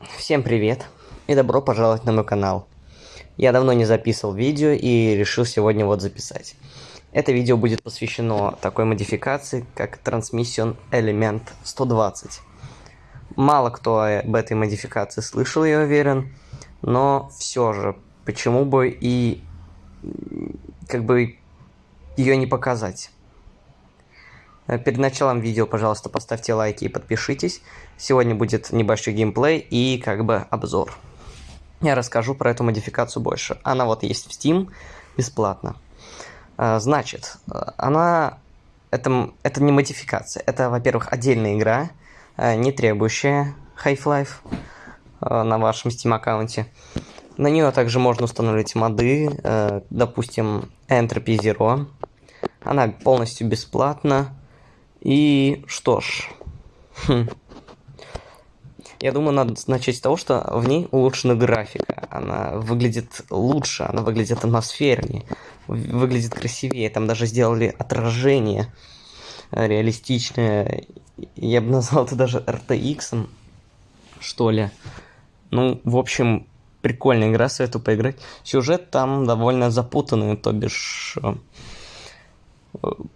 Всем привет и добро пожаловать на мой канал. Я давно не записывал видео и решил сегодня вот записать. Это видео будет посвящено такой модификации, как Transmission Element 120. Мало кто об этой модификации слышал, я уверен, но все же, почему бы и как бы ее не показать. Э, перед началом видео, пожалуйста, поставьте лайки и подпишитесь. Сегодня будет небольшой геймплей и как бы обзор. Я расскажу про эту модификацию больше. Она вот есть в Steam бесплатно. Э, значит, э, она... Это, это не модификация. Это, во-первых, отдельная игра, не требующая Half-Life на вашем Steam аккаунте. На нее также можно установить моды, допустим, Entropy Zero. Она полностью бесплатна. И что ж, хм. я думаю, надо начать с того, что в ней улучшена графика. Она выглядит лучше, она выглядит атмосфернее, выглядит красивее. Там даже сделали отражение реалистичное. Я бы назвал это даже RTX, что ли. Ну, в общем, прикольная игра, советую поиграть. Сюжет там довольно запутанный, то бишь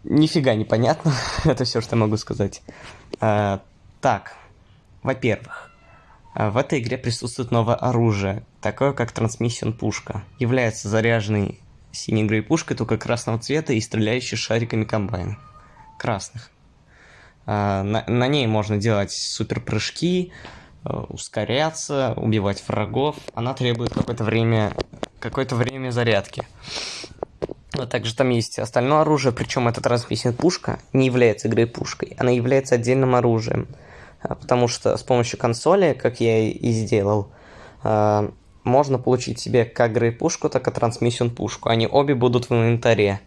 Нифига не понятно, это все, что могу сказать. А, так, во-первых, а, в этой игре присутствует новое оружие, такое как трансмиссион пушка. Является заряженной синей пушкой только красного цвета и стреляющей шариками комбайн. Красных. А, на, на ней можно делать супер прыжки, ускоряться, убивать врагов. Она требует какое-то время, какое-то время зарядки. Но также там есть остальное оружие, причем эта трансмиссия пушка не является игрой пушкой, она является отдельным оружием. А, потому что с помощью консоли, как я и сделал, а, можно получить себе как грей пушку, так и трансмиссион пушку. Они обе будут в инвентаре.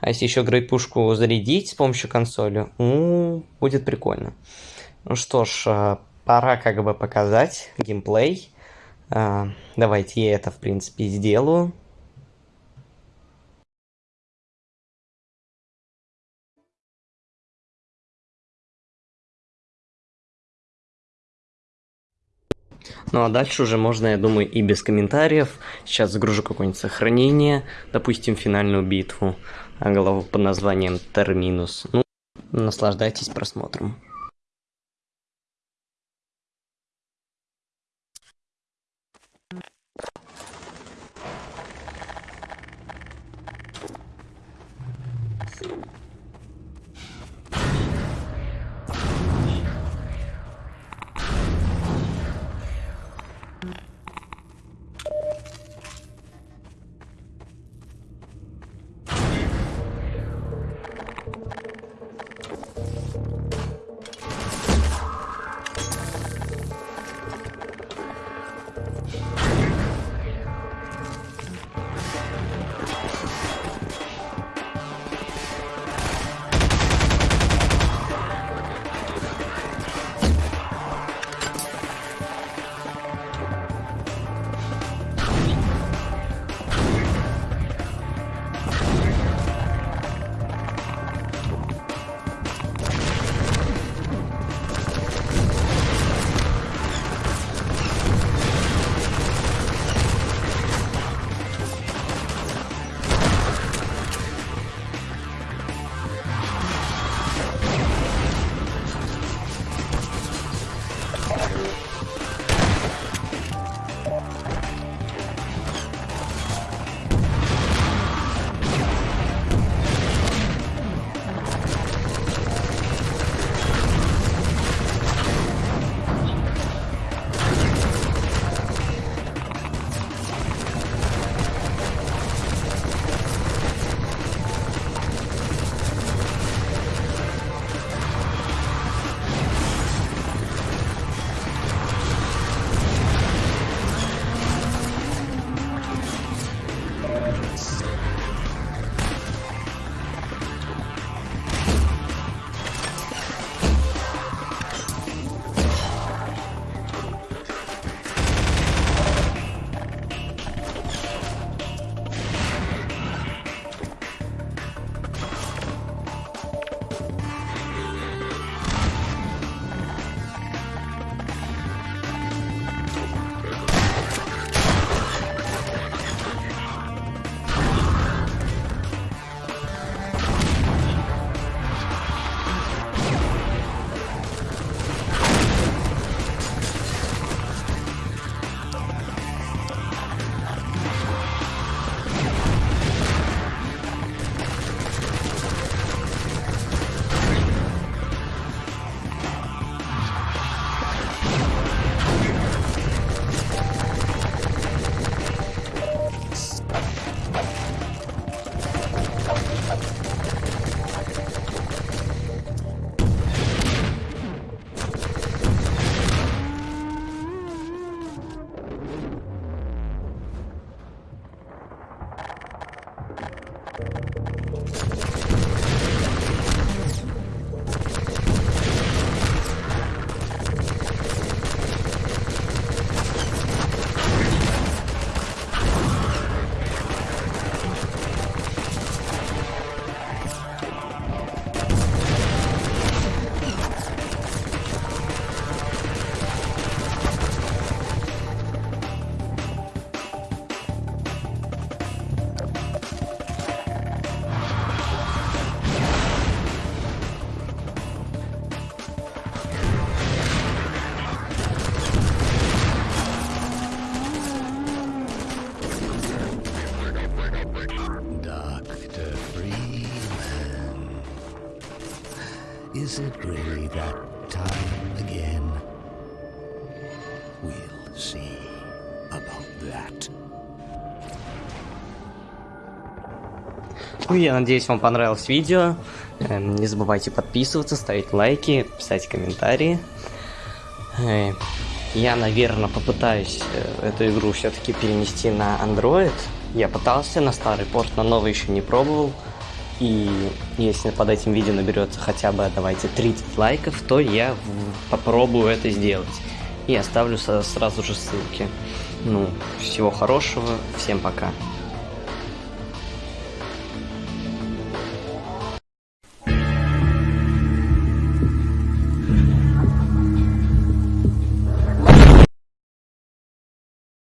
А если еще грей пушку зарядить с помощью консоли, ну, будет прикольно. Ну что ж, а, пора как бы показать геймплей. Давайте я это, в принципе, сделаю. Ну а дальше уже можно, я думаю, и без комментариев. Сейчас загружу какое-нибудь сохранение, допустим, финальную битву, а голову под названием Терминус. Ну, наслаждайтесь просмотром. Is it really that time again? We'll see about that. Ну, я надеюсь, вам понравилось видео. Эм, Не забывайте подписываться, ставить лайки, писать комментарии. Э, Я, наверное, попытаюсь э, эту игру все-таки перенести на Android. Я пытался на старый порт, на новый еще не пробовал. И если под этим видео наберется хотя бы, давайте, 30 лайков, то я попробую это сделать. И оставлю сразу же ссылки. Ну, всего хорошего, всем пока.